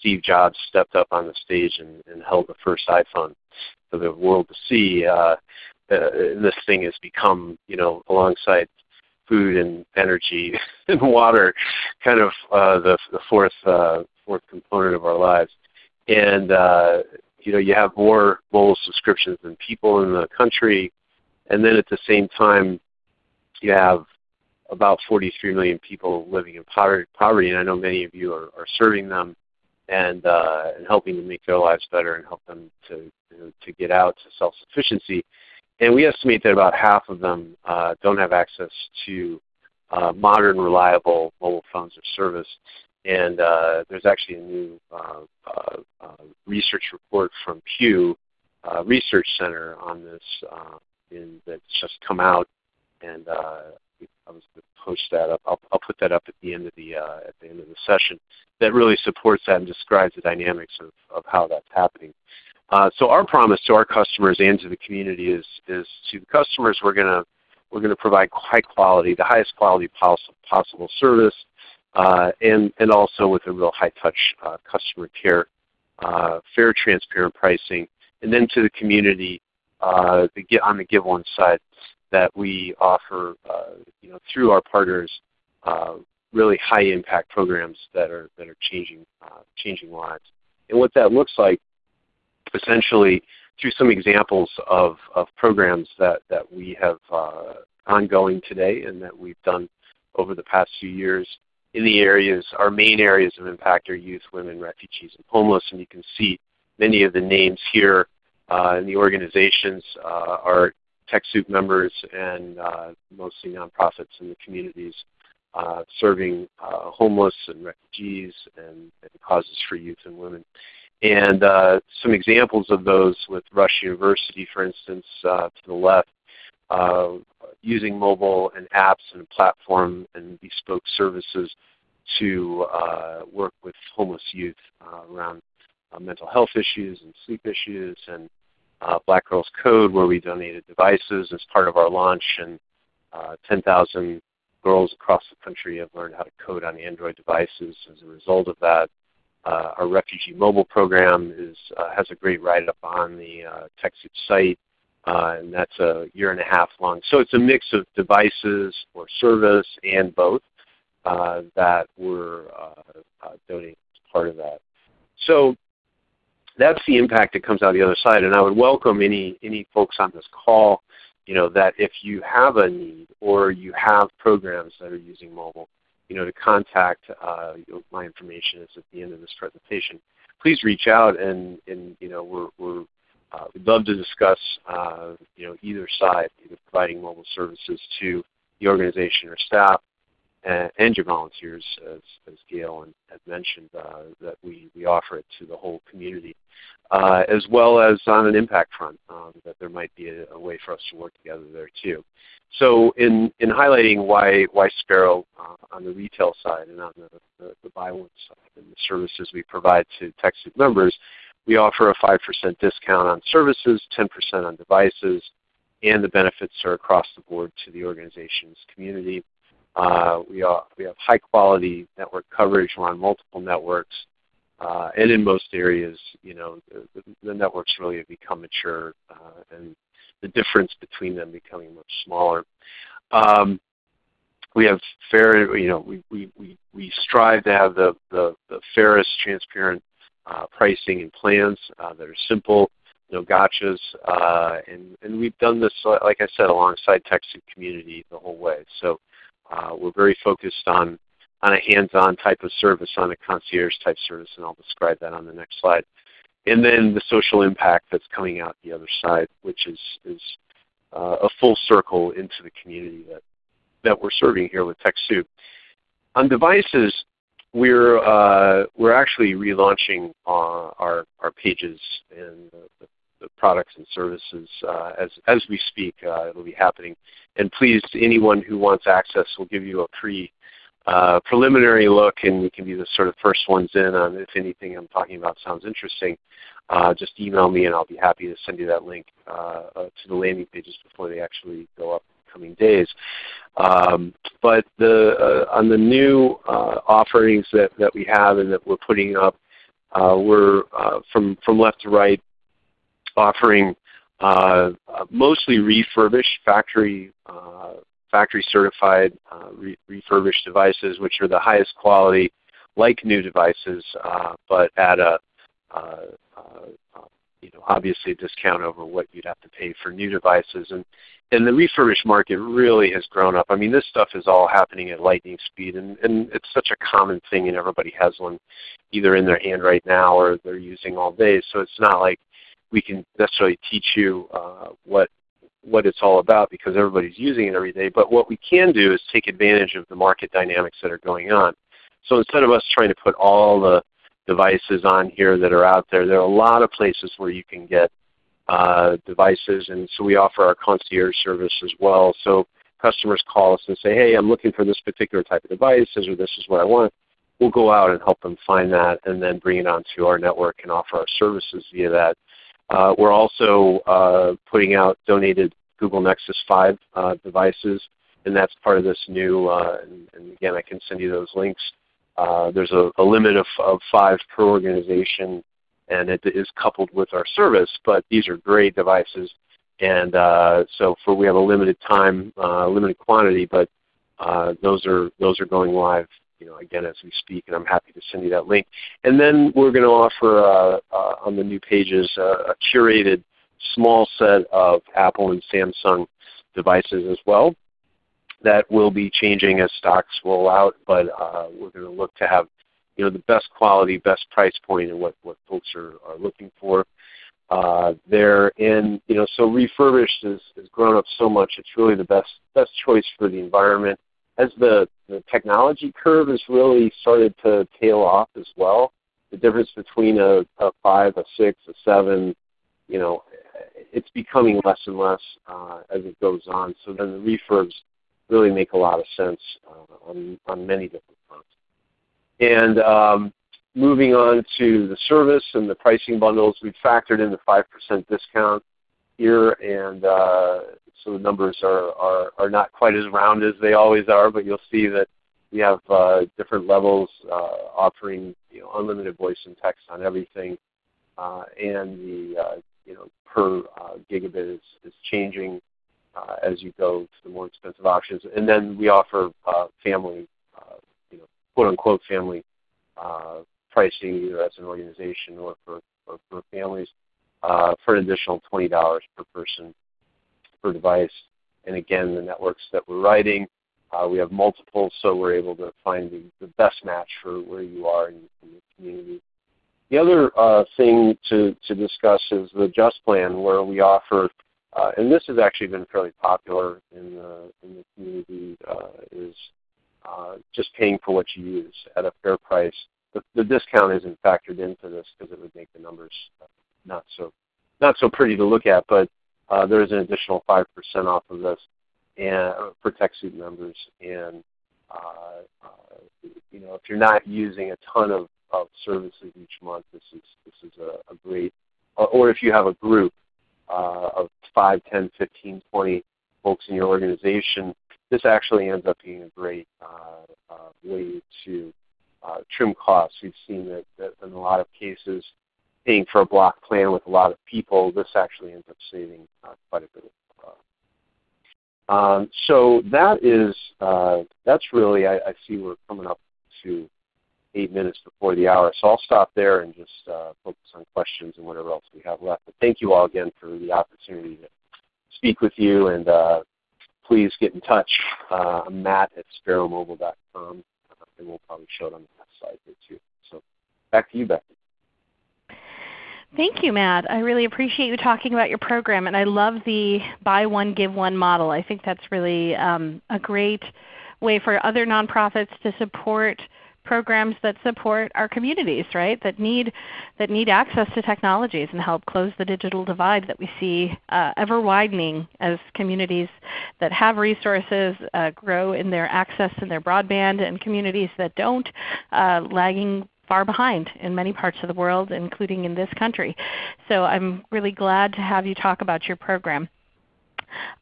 Speaker 4: Steve Jobs stepped up on the stage and, and held the first iPhone for the world to see. Uh, uh, this thing has become, you know, alongside food and energy and water, kind of uh, the the fourth uh, fourth component of our lives. And uh, you know you have more mobile subscriptions than people in the country, and then at the same time you have about 43 million people living in poverty, and I know many of you are, are serving them and uh, and helping to make their lives better and help them to you know, to get out to self-sufficiency. And we estimate that about half of them uh, don't have access to uh, modern, reliable mobile phones or service. And uh, there's actually a new uh, uh, uh research report from Pew uh, Research Center on this in, that's just come out, and I was going to post that up. I'll, I'll, put that up at the end of the at the end of the session. That really supports that and describes the dynamics of, of how that's happening. Uh, so our promise to our customers and to the community is, is to the customers we're going to we're going to provide high quality, the highest quality possible, possible service uh, and, and also with a real high-touch uh, customer care, uh, fair, transparent pricing, and then to the community uh, the, on the Give One side that we offer uh, you know, through our partners uh, really high-impact programs that are, that are changing, changing lives. And what that looks like essentially through some examples of, of programs that, that we have ongoing today and that we've done over the past few years in the areas, our main areas of impact are youth, women, refugees, and homeless. And you can see many of the names here uh, in the organizations uh, are TechSoup members and uh, mostly nonprofits in the communities uh, serving uh, homeless and refugees and, and, causes for youth and women. And uh, some examples of those with Rush University, for instance, to the left, uh, using mobile and apps and platform and bespoke services to uh, work with homeless youth uh, around uh, mental health issues and sleep issues and uh, Black Girls Code where we donated devices as part of our launch and 10,000 girls across the country have learned how to code on Android devices as a result of that. uh, our refugee mobile program is uh, has a great write-up on the uh, TechSoup site, uh, and that's a year and a half long. So it's a mix of devices or service and both uh, that we're uh, donating as part of that. So that's the impact that comes out the other side. And I would welcome any any folks on this call, you know, that if you have a need or you have programs that are using mobile, you know, to contact. Uh, my information is at the end of this presentation. Please reach out, and, and you know, we're, we're uh, we'd love to discuss, uh, you know, either side, either providing mobile services to the organization or staff, and, and your volunteers, as, as Gail and, had mentioned, uh, that we, we offer it to the whole community, uh, as well as on an impact front, um, that there might be a, a, way for us to work together there too. So in, in highlighting why, why Sparrow uh, on the retail side and on the, the, the buy one side and the services we provide to TechSoup members, we offer a 5% discount on services, 10% on devices, and the benefits are across the board to the organization's community. Uh, we, are, we have high quality network coverage. We're on multiple networks. Uh, and in most areas, you know, the, the networks really have become mature uh, and the difference between them becoming much smaller. Um, we have fair, you know, we, we, we, we strive to have the, the, the fairest, transparent pricing and plans uh, that are simple, no gotchas, uh, and, and we've done this, like I said, alongside TechSoup community the whole way. So uh, we're very focused on, on a hands-on type of service, on a concierge type service, and I'll describe that on the next slide. And then the social impact that's coming out the other side, which is, is uh, a full circle into the community that, that we're serving here with TechSoup. On devices, we're, uh, we're actually relaunching our, our, our pages and the, the products and services uh, as, as we speak. Uh, it'll be happening. And please, anyone who wants access, we'll give you a pre uh, preliminary look, and we can be the sort of first ones in on if anything I'm talking about sounds interesting. Uh, just email me, and I'll be happy to send you that link uh, uh to the landing pages before they actually go up coming days. Um, but the, uh, on the new uh, offerings that, that we have and that we're putting up, we're from, from left to right offering mostly refurbished factory factory certified uh, re refurbished devices, which are the highest quality, like new devices, uh, but at a uh, uh, you know obviously a discount over what you'd have to pay for new devices. And and the refurbished market really has grown up. I mean, this stuff is all happening at lightning speed, and, and it's such a common thing, and everybody has one either in their hand right now or they're using all day. So it's not like we can necessarily teach you uh, what what it's all about because everybody's using it every day. But what we can do is take advantage of the market dynamics that are going on. So instead of us trying to put all the devices on here that are out there, there are a lot of places where you can get uh, devices, and so we offer our concierge service as well. So customers call us and say, hey, I'm looking for this particular type of device, or this is what I want. We'll go out and help them find that and then bring it onto our network and offer our services via that. Uh, we're also uh, putting out donated Google Nexus 5 uh, devices, and that's part of this new, uh, and, and, again, I can send you those links. Uh, there's a, a, limit of, of five per organization, and it is coupled with our service, but these are great devices. And uh, so for we have a limited time, limited quantity, but those are those are going live you know, again as we speak, and I'm happy to send you that link. And then we're going to offer uh, uh, on the new pages uh, a curated small set of Apple and Samsung devices as well that will be changing as stocks roll out, but uh, we're going to look to have you know the best quality, best price point, and what what folks are, are looking for. Uh, there and you know so refurbished has, has grown up so much. It's really the best best choice for the environment as the, the technology curve has really started to tail off as well, the difference between a, a five, a six, a seven, you know, it's becoming less and less uh, as it goes on. So then the refurbs really make a lot of sense uh, on, on many different fronts. And um, moving on to the service and the pricing bundles, we've factored in the 5% discount here, and uh, so the numbers are, are, are not quite as round as they always are, but you'll see that we have uh, different levels uh, offering you know, unlimited voice and text on everything, uh, and the uh, you know per uh, gigabit is, is changing uh, as you go to the more expensive options. And then we offer uh, family, uh, you know, quote unquote family uh, pricing either as an organization or for, or for families uh, for an additional $20 per person per device. And again, the networks that we're writing, we have multiple, so we're able to find the, the best match for where you are in, in the community. The other uh, thing to, to discuss is the Just Plan, where we offer uh, and this has actually been fairly popular in the, in the community, uh, is uh, just paying for what you use at a fair price. The, the discount isn't factored into this because it would make the numbers not so not so pretty to look at, but uh, there is an additional 5% off of this and for TechSoup members. And uh, uh, you know, if you're not using a ton of, of services each month, this is this is a, a great. Or if you have a group, uh, of 5, 10, 15, 20 folks in your organization, this actually ends up being a great uh, uh, way to uh, trim costs. We've seen that, that, in a lot of cases, paying for a block plan with a lot of people, this actually ends up saving uh, quite a bit of um, so that is uh, that's really I, I, see we're coming up to eight minutes before the hour. So I'll stop there and just uh, focus on questions and whatever else we have left. But thank you all again for the opportunity to speak with you, and uh, please get in touch. Uh, Matt at sparrowmobile.com, uh, and we'll probably show it on the next slide here too. So back to you, Becky.
Speaker 1: Thank you, Matt. I really appreciate you talking about your program, and I love the buy one, give one model. I think that's really um, a great way for other nonprofits to support programs that support our communities, right? That need that need access to technologies and help close the digital divide that we see uh, ever widening as communities that have resources uh, grow in their access and their broadband, and communities that don't uh, lagging far behind in many parts of the world, including in this country. So I'm really glad to have you talk about your program.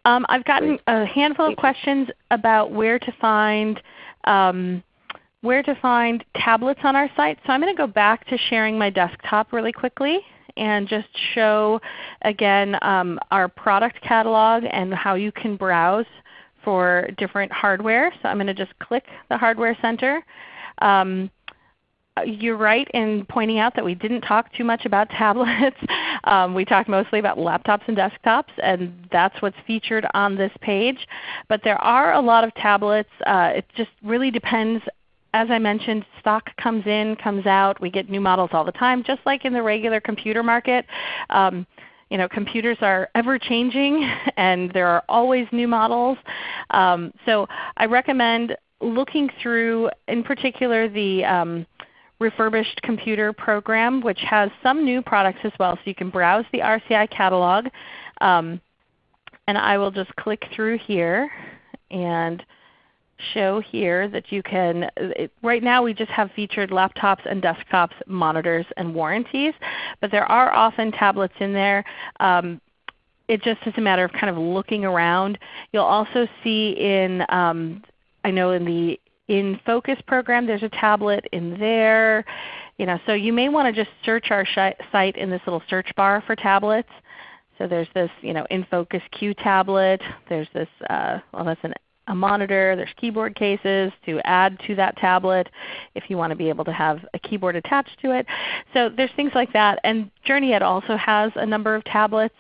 Speaker 1: Um, I've gotten a handful of questions about where to find um, where to find tablets on our site. So I'm going to go back to sharing my desktop really quickly and just show again um, our product catalog and how you can browse for different hardware. So I'm going to just click the Hardware Center. Um, you're right in pointing out that we didn't talk too much about tablets. um, we talked mostly about laptops and desktops, and that's what's featured on this page. But there are a lot of tablets. Uh, it just really depends as I mentioned, stock comes in, comes out. We get new models all the time, just like in the regular computer market. Um, you know, computers are ever changing and there are always new models. Um, so I recommend looking through in particular the um, refurbished computer program which has some new products as well. So you can browse the RCI catalog. Um, and I will just click through here and show here that you can, it, right now we just have featured laptops and desktops, monitors, and warranties, but there are often tablets in there. Um, it just is a matter of kind of looking around. You'll also see in, um, I know in the InFocus program there's a tablet in there. You know, so you may want to just search our site in this little search bar for tablets. So there's this you know, InFocus Q tablet. There's this, uh, well that's an a monitor. There's keyboard cases to add to that tablet if you want to be able to have a keyboard attached to it. So there's things like that. And JourneyEd also has a number of tablets.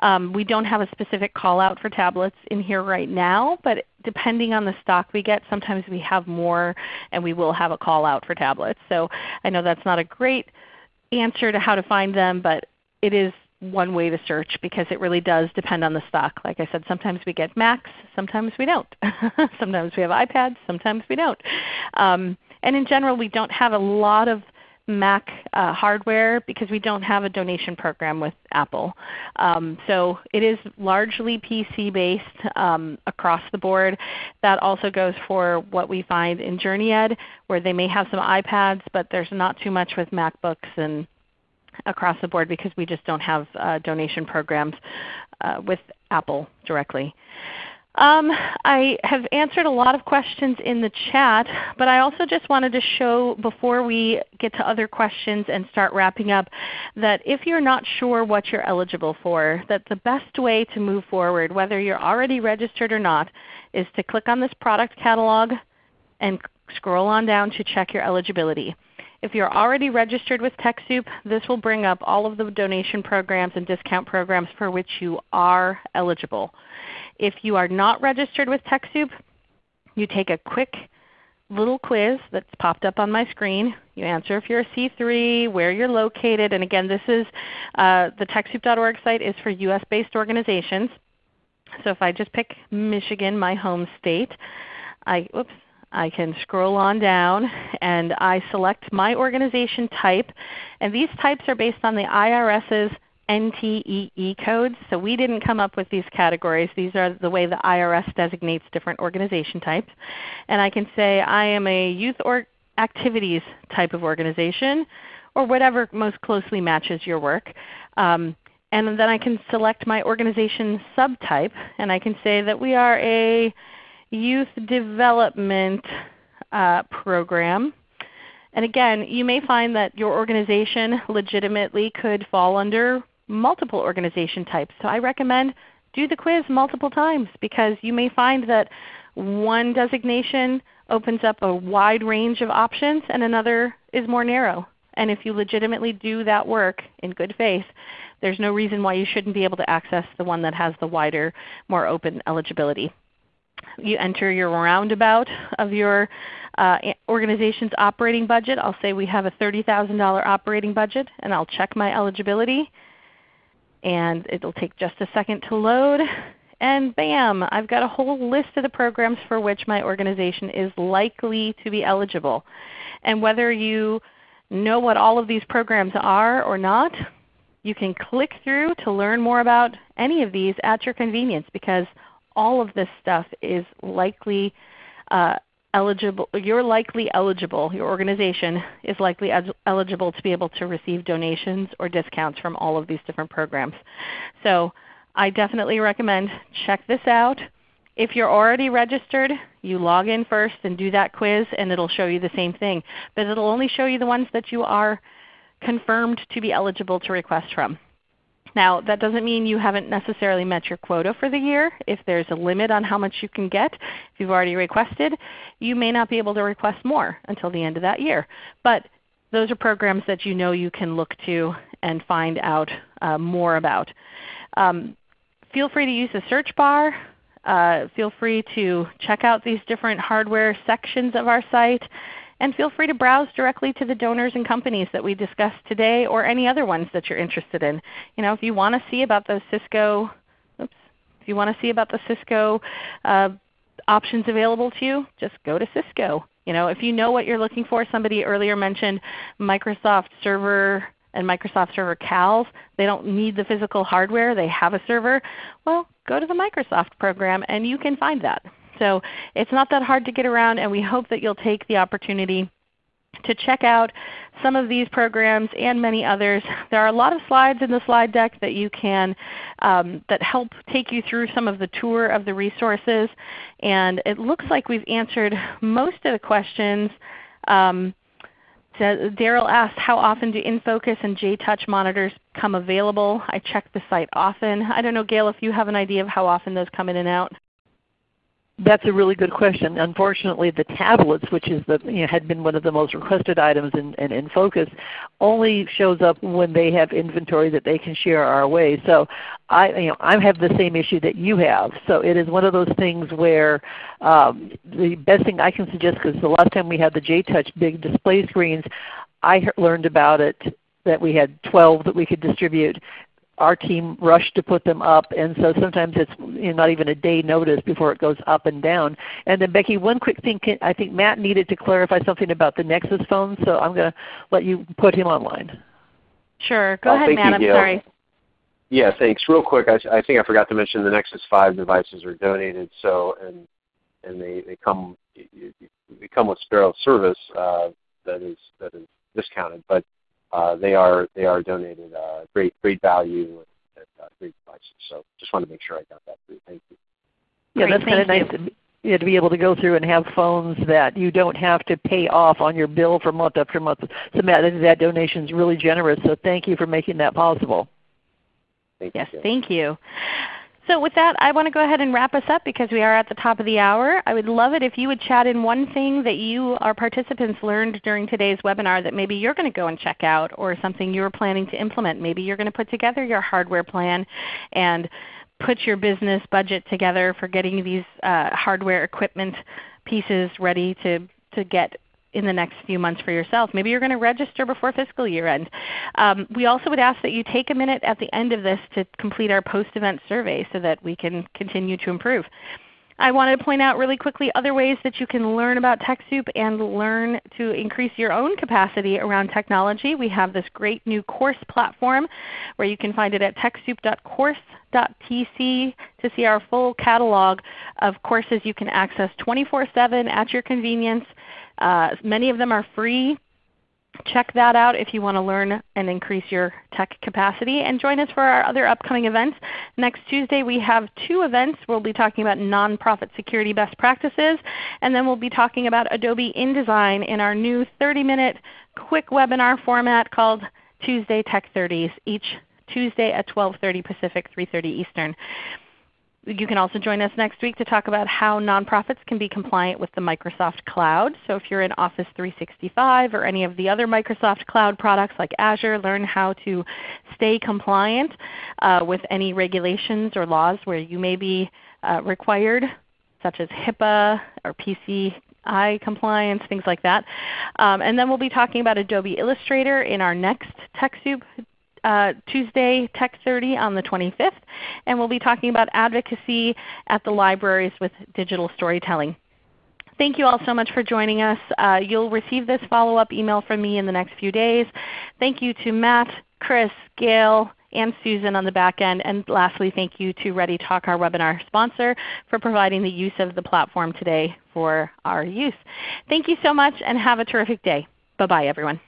Speaker 1: Um, we don't have a specific call out for tablets in here right now, but depending on the stock we get, sometimes we have more and we will have a call out for tablets. So I know that's not a great answer to how to find them, but it is one way to search because it really does depend on the stock. Like I said, sometimes we get Macs, sometimes we don't. sometimes we have iPads, sometimes we don't. Um, and in general, we don't have a lot of Mac uh, hardware because we don't have a donation program with Apple. Um, so it is largely PC based um, across the board. That also goes for what we find in JourneyEd where they may have some iPads, but there's not too much with MacBooks and across the board because we just don't have uh, donation programs uh, with Apple directly. Um, I have answered a lot of questions in the chat, but I also just wanted to show before we get to other questions and start wrapping up that if you're not sure what you're eligible for, that the best way to move forward, whether you're already registered or not, is to click on this product catalog and scroll on down to check your eligibility. If you're already registered with TechSoup, this will bring up all of the donation programs and discount programs for which you are eligible. If you are not registered with TechSoup, you take a quick little quiz that's popped up on my screen. You answer if you're a C3, where you're located, and again this is uh, the TechSoup.org site is for US-based organizations. So if I just pick Michigan, my home state, I, oops, I can scroll on down and I select my organization type. And these types are based on the IRS's NTEE codes. So we didn't come up with these categories. These are the way the IRS designates different organization types. And I can say I am a youth or activities type of organization or whatever most closely matches your work. Um, and then I can select my organization subtype and I can say that we are a youth development uh, program. And again, you may find that your organization legitimately could fall under multiple organization types. So I recommend do the quiz multiple times because you may find that one designation opens up a wide range of options and another is more narrow. And if you legitimately do that work in good faith, there's no reason why you shouldn't be able to access the one that has the wider, more open eligibility. You enter your roundabout of your uh, organization's operating budget. I'll say we have a $30,000 operating budget, and I'll check my eligibility and it will take just a second to load. And bam, I've got a whole list of the programs for which my organization is likely to be eligible. And whether you know what all of these programs are or not, you can click through to learn more about any of these at your convenience because all of this stuff is likely uh, eligible, you're likely eligible, your organization is likely eligible to be able to receive donations or discounts from all of these different programs. So I definitely recommend check this out. If you're already registered, you log in first and do that quiz and it will show you the same thing. But it will only show you the ones that you are confirmed to be eligible to request from. Now that doesn't mean you haven't necessarily met your quota for the year. If there's a limit on how much you can get, if you've already requested, you may not be able to request more until the end of that year. But those are programs that you know you can look to and find out uh, more about. Um, feel free to use the search bar. Uh, feel free to check out these different hardware sections of our site. And feel free to browse directly to the donors and companies that we discussed today or any other ones that you're interested in. You know, if you want to see about those Cisco, oops, if you want to see about the Cisco uh, options available to you, just go to Cisco. You know, if you know what you're looking for, somebody earlier mentioned Microsoft Server and Microsoft Server CALs. They don't need the physical hardware. They have a server. Well, go to the Microsoft program and you can find that. So it's not that hard to get around and we hope that you'll take the opportunity to check out some of these programs and many others. There are a lot of slides in the slide deck that you can um, that help take you through some of the tour of the resources. And it looks like we've answered most of the questions. Um, Daryl asked, how often do InFocus and J-Touch monitors come available? I check the site often. I don't know, Gail, if you have an idea of how often those come in and out.
Speaker 2: That's a really good question. Unfortunately, the tablets, which is the, you know, had been one of the most requested items in, in, InFocus, only shows up when they have inventory that they can share our way. So I, you know, I have the same issue that you have. So it is one of those things where um, the best thing I can suggest, because the last time we had the J-Touch big display screens, I learned about it that we had 12 that we could distribute our team rushed to put them up, and so sometimes it's you know, not even a day notice before it goes up and down. And then Becky, one quick thing, I think Matt needed to clarify something about the Nexus phone, so I'm going to let you put him online.
Speaker 1: Sure. Go oh, ahead, Matt. You, I'm sorry.
Speaker 4: Yeah, thanks. Real quick, I, I, think I forgot to mention the Nexus 5 devices are donated, so and and they, they come they come with Sparrow service uh, that is that is discounted, but uh, they are they are donated uh, great great value and uh, great devices. So just wanted to make sure I got that through. Thank you.
Speaker 2: Yeah,
Speaker 1: Great,
Speaker 2: that's kind of nice
Speaker 1: you.
Speaker 2: to, yeah, to be able to go through and have phones that you don't have to pay off on your bill for month after month. So Matt, that donation is really generous. So thank you for making that possible.
Speaker 4: Thank
Speaker 1: Yes,
Speaker 4: you.
Speaker 1: thank you. So with that, I want to go ahead and wrap us up because we are at the top of the hour. I would love it if you would chat in one thing that you, our participants, learned during today's webinar that maybe you're going to go and check out or something you're planning to implement. Maybe you're going to put together your hardware plan and put your business budget together for getting these uh, hardware equipment pieces ready to, to get in the next few months for yourself. Maybe you're going to register before fiscal year end. Um, we also would ask that you take a minute at the end of this to complete our post-event survey so that we can continue to improve. I wanted to point out really quickly other ways that you can learn about TechSoup and learn to increase your own capacity around technology. We have this great new course platform where you can find it at techsoup.course.tc to see our full catalog of courses you can access 24-7 at your convenience. Uh, many of them are free. Check that out if you want to learn and increase your tech capacity. And join us for our other upcoming events. Next Tuesday we have two events. We'll be talking about nonprofit security best practices, and then we'll be talking about Adobe InDesign in our new 30-minute quick webinar format called Tuesday Tech 30s, each Tuesday at 12.30 Pacific, 3.30 Eastern. You can also join us next week to talk about how nonprofits can be compliant with the Microsoft Cloud. So if you're in Office 365 or any of the other Microsoft Cloud products like Azure, learn how to stay compliant uh, with any regulations or laws where you may be uh, required, such as HIPAA or PCI compliance, things like that. Um, and then we'll be talking about Adobe Illustrator in our next TechSoup uh, Tuesday Tech 30 on the 25th, and we'll be talking about advocacy at the libraries with digital storytelling. Thank you all so much for joining us. Uh, you'll receive this follow-up email from me in the next few days. Thank you to Matt, Chris, Gail, and Susan on the back end. And lastly, thank you to ReadyTalk, our webinar sponsor, for providing the use of the platform today for our use. Thank you so much and have a terrific day. Bye-bye everyone.